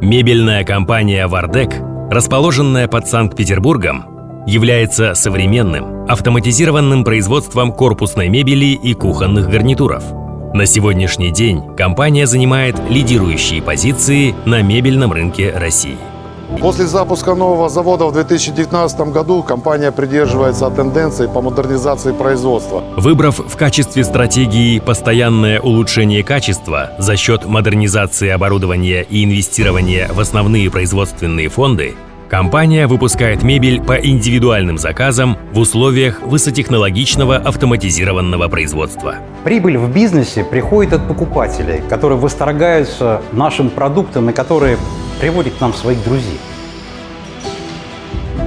Мебельная компания «Вардек», расположенная под Санкт-Петербургом, является современным, автоматизированным производством корпусной мебели и кухонных гарнитуров. На сегодняшний день компания занимает лидирующие позиции на мебельном рынке России. После запуска нового завода в 2019 году компания придерживается тенденции по модернизации производства. Выбрав в качестве стратегии постоянное улучшение качества за счет модернизации оборудования и инвестирования в основные производственные фонды, Компания выпускает мебель по индивидуальным заказам в условиях высотехнологичного автоматизированного производства. Прибыль в бизнесе приходит от покупателей, которые восторгаются нашим продуктом и которые приводят к нам своих друзей.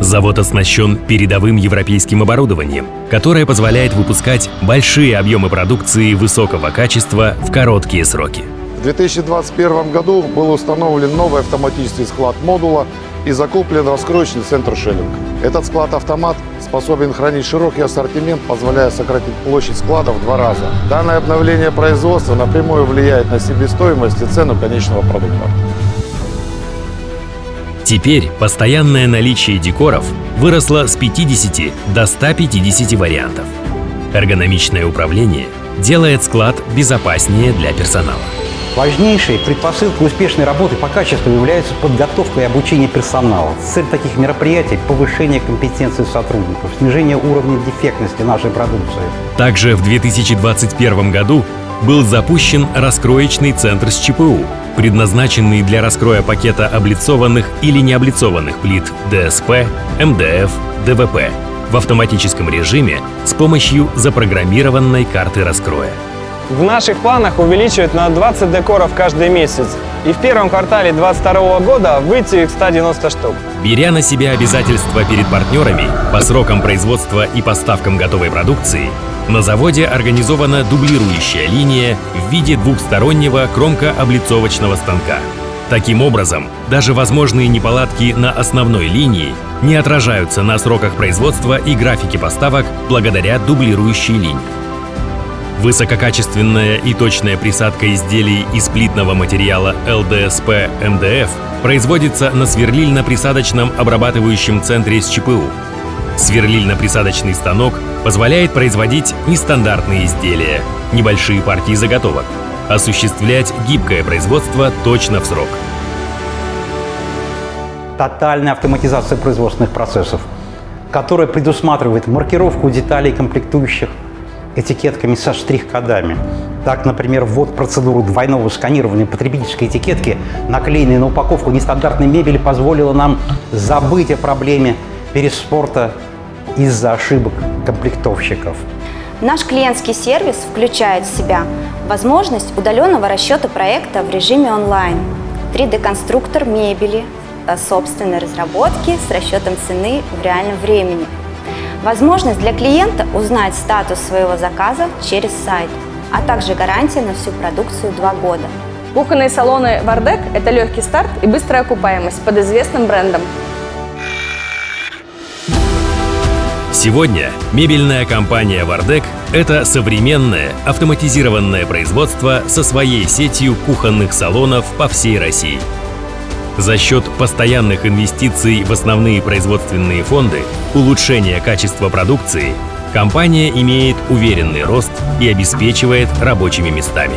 Завод оснащен передовым европейским оборудованием, которое позволяет выпускать большие объемы продукции высокого качества в короткие сроки. В 2021 году был установлен новый автоматический склад модула и закуплен раскроечный центр шеллинг. Этот склад-автомат способен хранить широкий ассортимент, позволяя сократить площадь склада в два раза. Данное обновление производства напрямую влияет на себестоимость и цену конечного продукта. Теперь постоянное наличие декоров выросло с 50 до 150 вариантов. Эргономичное управление делает склад безопаснее для персонала. Важнейшей предпосылкой успешной работы по качеству является подготовка и обучение персонала. Цель таких мероприятий – повышение компетенции сотрудников, снижение уровня дефектности нашей продукции. Также в 2021 году был запущен раскроечный центр с ЧПУ, предназначенный для раскроя пакета облицованных или необлицованных плит ДСП, МДФ, ДВП в автоматическом режиме с помощью запрограммированной карты раскроя. В наших планах увеличивать на 20 декоров каждый месяц и в первом квартале 2022 года выйти к 190 штук. Беря на себя обязательства перед партнерами по срокам производства и поставкам готовой продукции, на заводе организована дублирующая линия в виде двухстороннего кромко-облицовочного станка. Таким образом, даже возможные неполадки на основной линии не отражаются на сроках производства и графике поставок благодаря дублирующей линии. Высококачественная и точная присадка изделий из плитного материала ЛДСП-МДФ производится на сверлильно-присадочном обрабатывающем центре с ЧПУ. Сверлильно-присадочный станок позволяет производить нестандартные изделия, небольшие партии заготовок, осуществлять гибкое производство точно в срок. Тотальная автоматизация производственных процессов, которая предусматривает маркировку деталей комплектующих этикетками со штрих-кодами. Так, например, ввод процедуры двойного сканирования потребительской этикетки, наклеенной на упаковку нестандартной мебели, позволило нам забыть о проблеме переспорта из-за ошибок комплектовщиков. Наш клиентский сервис включает в себя возможность удаленного расчета проекта в режиме онлайн, 3D-конструктор мебели, собственной разработки с расчетом цены в реальном времени, возможность для клиента узнать статус своего заказа через сайт, а также гарантия на всю продукцию 2 года. Кухонные салоны «Вардек» — это легкий старт и быстрая окупаемость под известным брендом. Сегодня мебельная компания «Вардек» — это современное автоматизированное производство со своей сетью кухонных салонов по всей России. За счет постоянных инвестиций в основные производственные фонды, улучшения качества продукции, компания имеет уверенный рост и обеспечивает рабочими местами.